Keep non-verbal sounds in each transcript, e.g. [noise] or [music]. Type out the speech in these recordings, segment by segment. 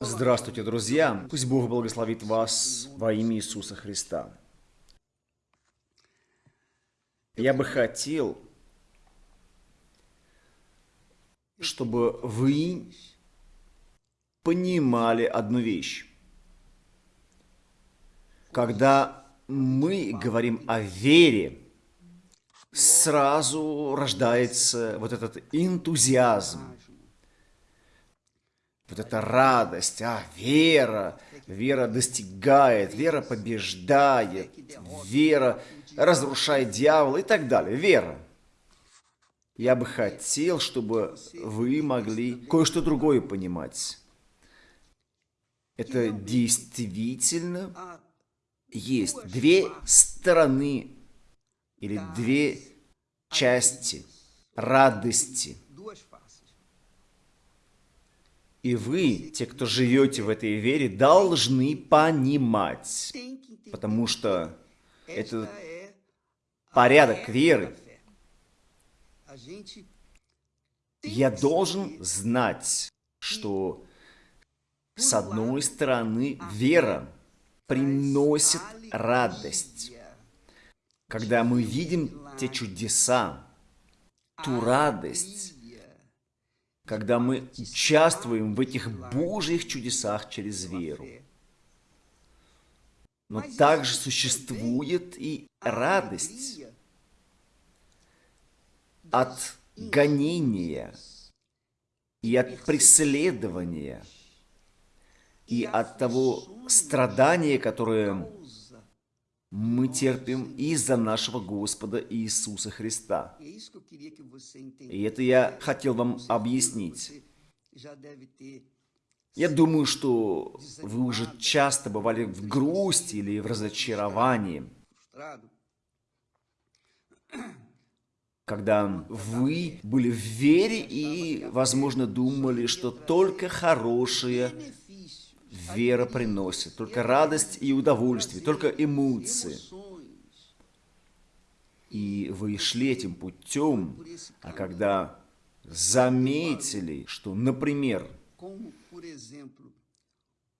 Здравствуйте, друзья! Пусть Бог благословит вас во имя Иисуса Христа. Я бы хотел, чтобы вы понимали одну вещь. Когда мы говорим о вере, сразу рождается вот этот энтузиазм, вот эта радость, а, вера, вера достигает, вера побеждает, вера разрушает дьявола и так далее, вера. Я бы хотел, чтобы вы могли кое-что другое понимать. Это действительно есть две стороны или две части радости – и вы, те, кто живете в этой вере, должны понимать, потому что это порядок веры. Я должен знать, что с одной стороны вера приносит радость. Когда мы видим те чудеса, ту радость, когда мы участвуем в этих Божьих чудесах через веру. Но также существует и радость от гонения и от преследования и от того страдания, которое мы терпим из-за нашего Господа Иисуса Христа. И это я хотел вам объяснить. Я думаю, что вы уже часто бывали в грусти или в разочаровании, когда вы были в вере и, возможно, думали, что только хорошее вера приносит, только радость и удовольствие, только эмоции. И вы шли этим путем, а когда заметили, что, например,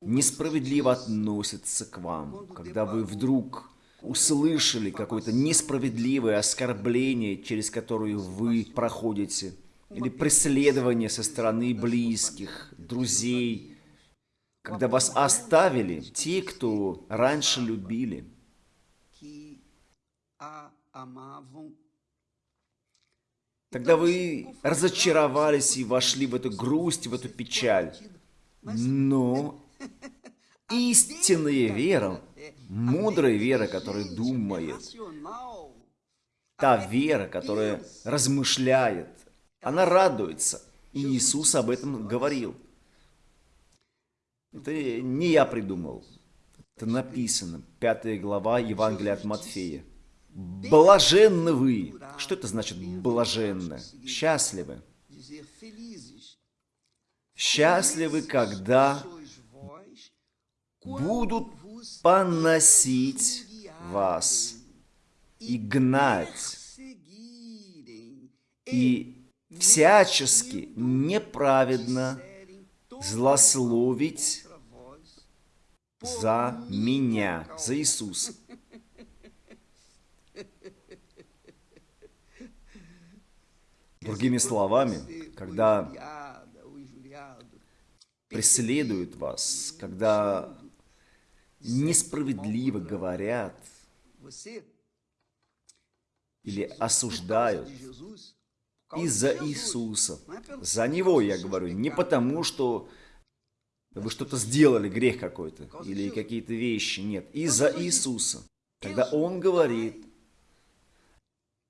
несправедливо относятся к вам, когда вы вдруг услышали какое-то несправедливое оскорбление, через которое вы проходите, или преследование со стороны близких, друзей, когда вас оставили те, кто раньше любили. Тогда вы разочаровались и вошли в эту грусть, в эту печаль. Но истинная вера, мудрая вера, которая думает, та вера, которая размышляет, она радуется. И Иисус об этом говорил. Это не я придумал. Это написано. Пятая глава Евангелия от Матфея. Блаженны вы. Что это значит блаженны? Счастливы. Счастливы, когда будут поносить вас и гнать, и всячески неправедно злословить за меня, за Иисуса. Другими словами, когда преследуют вас, когда несправедливо говорят или осуждают из-за Иисуса. За Него я говорю, не потому, что вы что-то сделали, грех какой-то, или какие-то вещи, нет, из-за Иисуса. Когда Он говорит,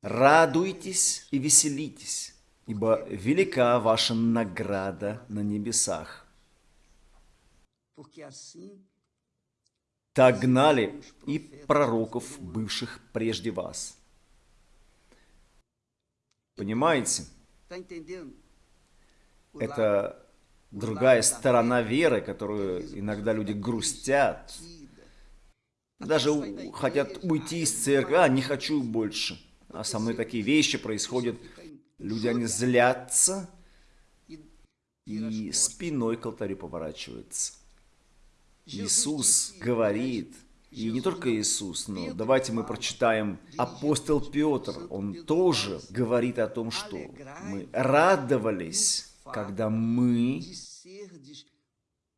радуйтесь и веселитесь, ибо велика ваша награда на небесах. Так гнали и пророков, бывших прежде вас. Понимаете? Это другая сторона веры, которую иногда люди грустят. Даже хотят уйти из церкви, а, не хочу больше. А со мной такие вещи происходят. Люди, они злятся, и спиной к алтарю поворачивается. Иисус говорит, и не только Иисус, но давайте мы прочитаем апостол Петр. Он тоже говорит о том, что мы радовались, когда мы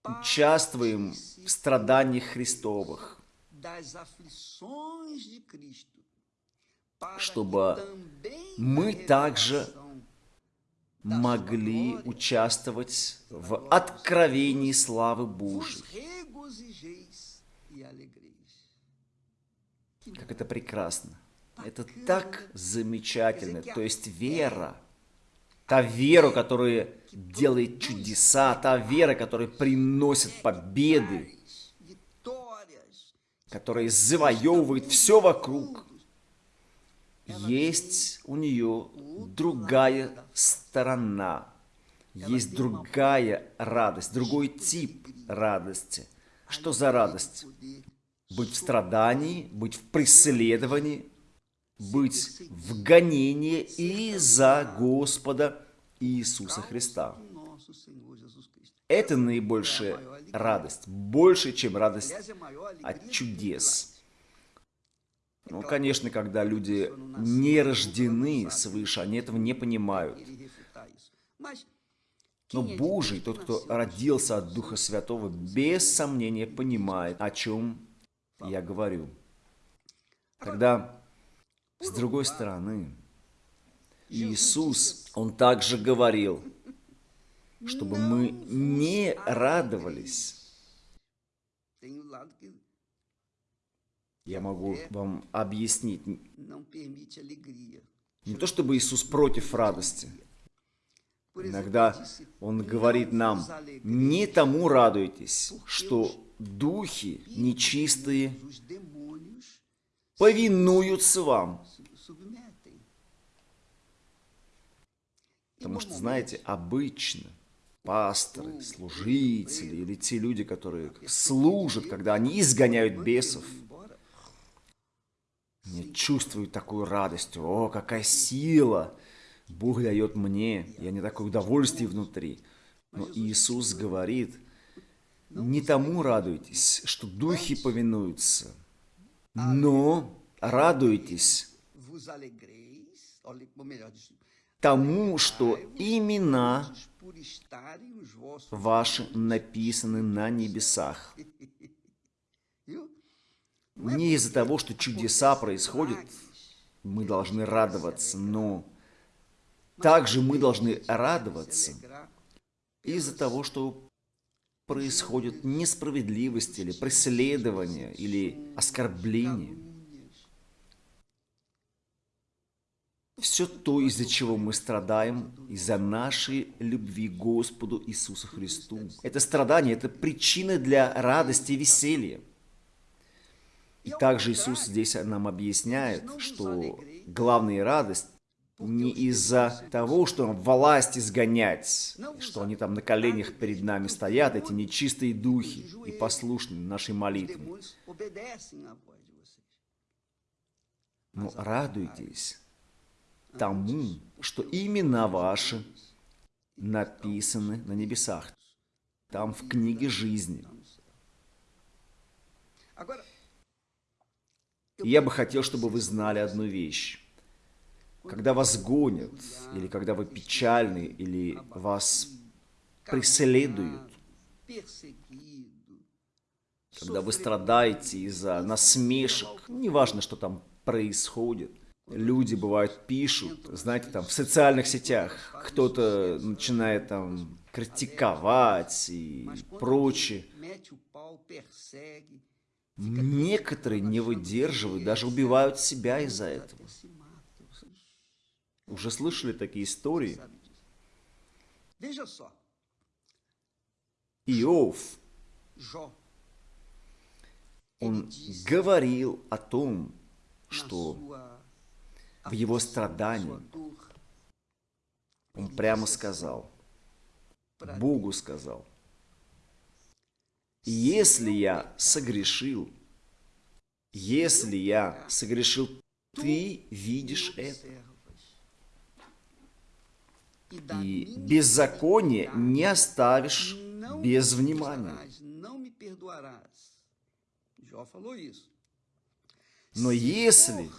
участвуем в страданиях Христовых, чтобы мы также могли участвовать в откровении славы Божьей. Как это прекрасно. Это так замечательно. То есть вера, та вера, которая делает чудеса, та вера, которая приносит победы, которая завоевывает все вокруг, есть у нее другая сторона, есть другая радость, другой тип радости. Что за радость? Быть в страдании, быть в преследовании, быть в гонении из-за Господа Иисуса Христа. Это наибольшая радость, больше, чем радость от чудес. Ну, конечно, когда люди не рождены свыше, они этого не понимают. Но Божий, тот, кто родился от Духа Святого, без сомнения понимает, о чем я говорю. Тогда, с другой стороны, Иисус, Он также говорил, чтобы мы не радовались. я могу вам объяснить. Не то чтобы Иисус против радости. Иногда Он говорит нам, не тому радуйтесь, что духи нечистые повинуются вам. Потому что, знаете, обычно пасторы, служители или те люди, которые служат, когда они изгоняют бесов – я чувствую такую радость. О, какая сила Бог дает мне. Я не такое удовольствие внутри. Но Иисус говорит, не тому радуйтесь, что духи повинуются, но радуйтесь. тому, что имена ваши написаны на небесах. [laughs] Не из-за того, что чудеса происходят, мы должны радоваться, но также мы должны радоваться из-за того, что происходит несправедливость или преследование или оскорбление. Все то, из-за чего мы страдаем, из-за нашей любви к Господу Иисусу Христу. Это страдание, это причина для радости и веселья. И также Иисус здесь нам объясняет, что главная радость не из-за того, что власть изгонять, что они там на коленях перед нами стоят, эти нечистые духи, и послушны нашей молитве. Но радуйтесь тому, что имена ваши написаны на небесах, там в книге жизни. Я бы хотел, чтобы вы знали одну вещь. Когда вас гонят, или когда вы печальны, или вас преследуют, когда вы страдаете из-за насмешек, неважно, что там происходит, люди, бывают, пишут, знаете, там в социальных сетях, кто-то начинает там критиковать и прочее. Некоторые не выдерживают, даже убивают себя из-за этого. Уже слышали такие истории? Иов, он говорил о том, что в его страдании он прямо сказал, Богу сказал – если я согрешил, если я согрешил, ты видишь это. И беззаконие не оставишь без внимания. Но если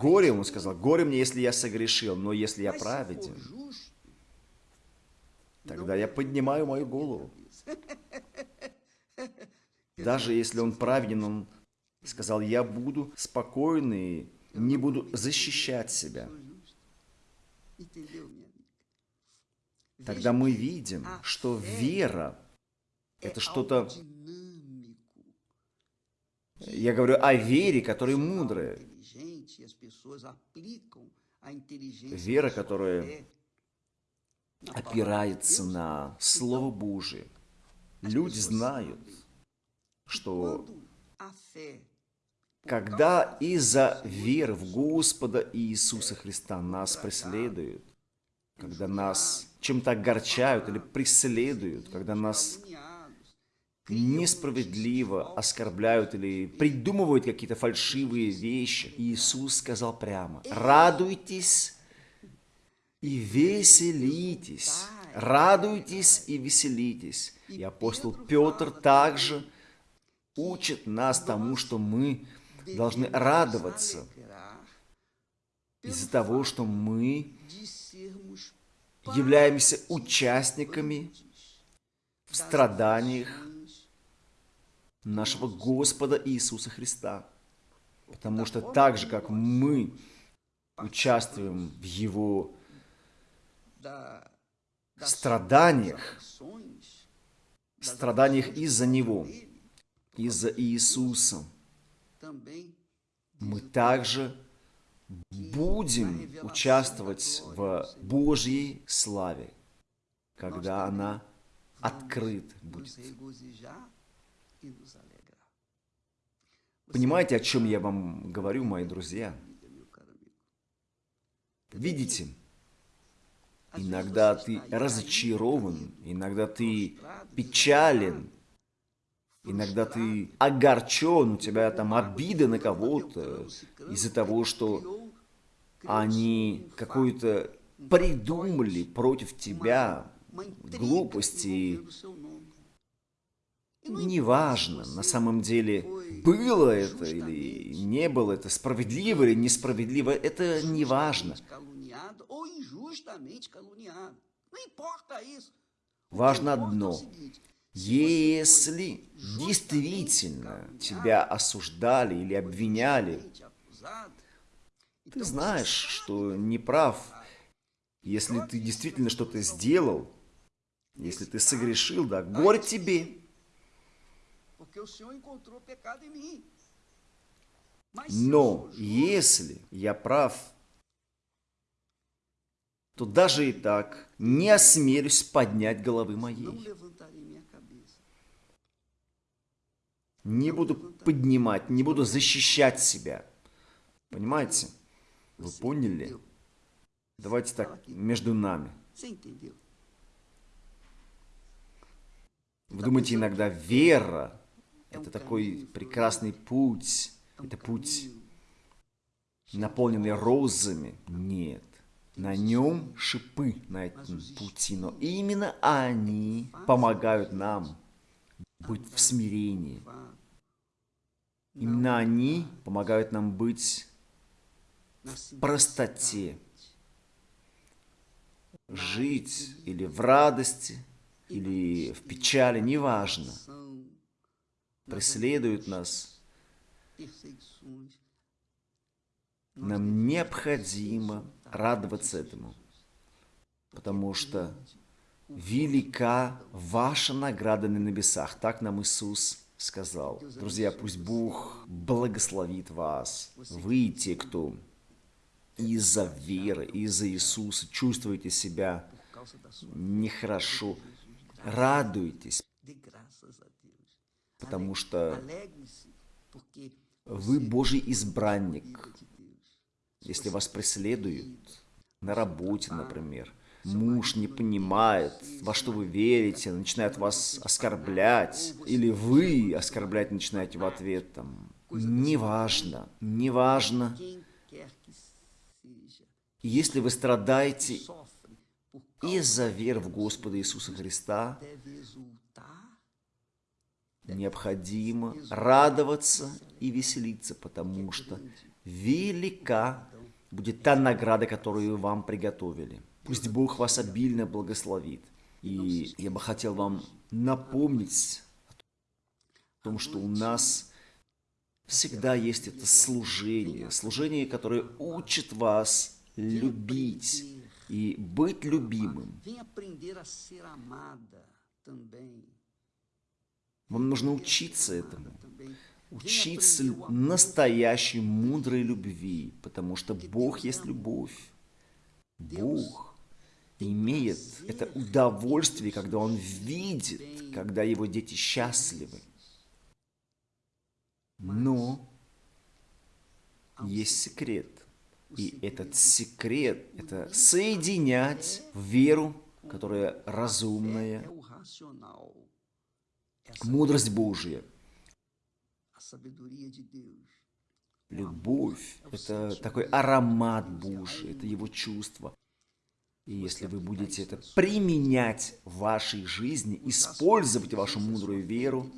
Горе ему сказал, горе мне, если я согрешил, но если я праведен, тогда я поднимаю мою голову. [laughs] Даже если он праведен, он сказал, я буду спокойный, не буду защищать себя. Тогда мы видим, что вера – это что-то... Я говорю о вере, которая мудрая. Вера, которая опирается на Слово Божие. Люди знают, что когда из-за веры в Господа Иисуса Христа нас преследуют, когда нас чем-то огорчают или преследуют, когда нас несправедливо оскорбляют или придумывают какие-то фальшивые вещи. Иисус сказал прямо, радуйтесь и веселитесь. Радуйтесь и веселитесь. И апостол Петр также учит нас тому, что мы должны радоваться из-за того, что мы являемся участниками в страданиях нашего Господа Иисуса Христа. Потому что так же, как мы участвуем в Его страданиях, страданиях из-за Него, из-за Иисуса, мы также будем участвовать в Божьей славе, когда она открыт будет. Понимаете, о чем я вам говорю, мои друзья? Видите, иногда ты разочарован, иногда ты печален, иногда ты огорчен, у тебя там обида на кого-то из-за того, что они какую-то придумали против тебя глупости, неважно, на самом деле, было это или не было это, справедливо или несправедливо, это не важно. Важно одно. Если действительно тебя осуждали или обвиняли, ты знаешь, что не прав. Если ты действительно что-то сделал, если ты согрешил, да, горе тебе. Но если я прав, то даже и так не осмелюсь поднять головы моей. Не буду поднимать, не буду защищать себя. Понимаете? Вы поняли? Давайте так, между нами. Вы думаете, иногда вера это такой прекрасный путь. Это путь, наполненный розами. Нет. На нем шипы на этом пути, но именно они помогают нам быть в смирении. Именно они помогают нам быть в простоте, жить или в радости, или в печали, неважно преследуют нас, нам необходимо радоваться этому, потому что велика ваша награда на небесах. Так нам Иисус сказал. Друзья, пусть Бог благословит вас. Вы те, кто из-за веры, из-за Иисуса чувствуете себя нехорошо, радуйтесь, потому что вы Божий избранник. Если вас преследуют на работе, например, муж не понимает, во что вы верите, начинает вас оскорблять, или вы оскорблять начинаете в ответ, там, неважно, неважно, Если вы страдаете из-за веры в Господа Иисуса Христа, необходимо радоваться и веселиться, потому что велика будет та награда, которую вам приготовили. Пусть Бог вас обильно благословит. И я бы хотел вам напомнить о том, что у нас всегда есть это служение, служение, которое учит вас любить и быть любимым. Вам нужно учиться этому. Учиться настоящей мудрой любви, потому что Бог есть любовь. Бог имеет это удовольствие, когда Он видит, когда Его дети счастливы. Но есть секрет. И этот секрет – это соединять веру, которая разумная, мудрость Божья. Любовь – это такой аромат Божий, это его чувство. И если вы будете это применять в вашей жизни, использовать вашу мудрую веру,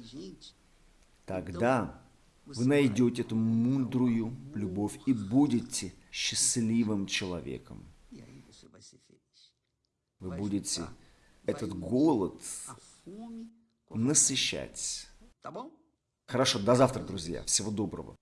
тогда вы найдете эту мудрую любовь и будете счастливым человеком. feliz. Вы будете этот голод насыщать. Хорошо, до завтра, друзья. Всего доброго.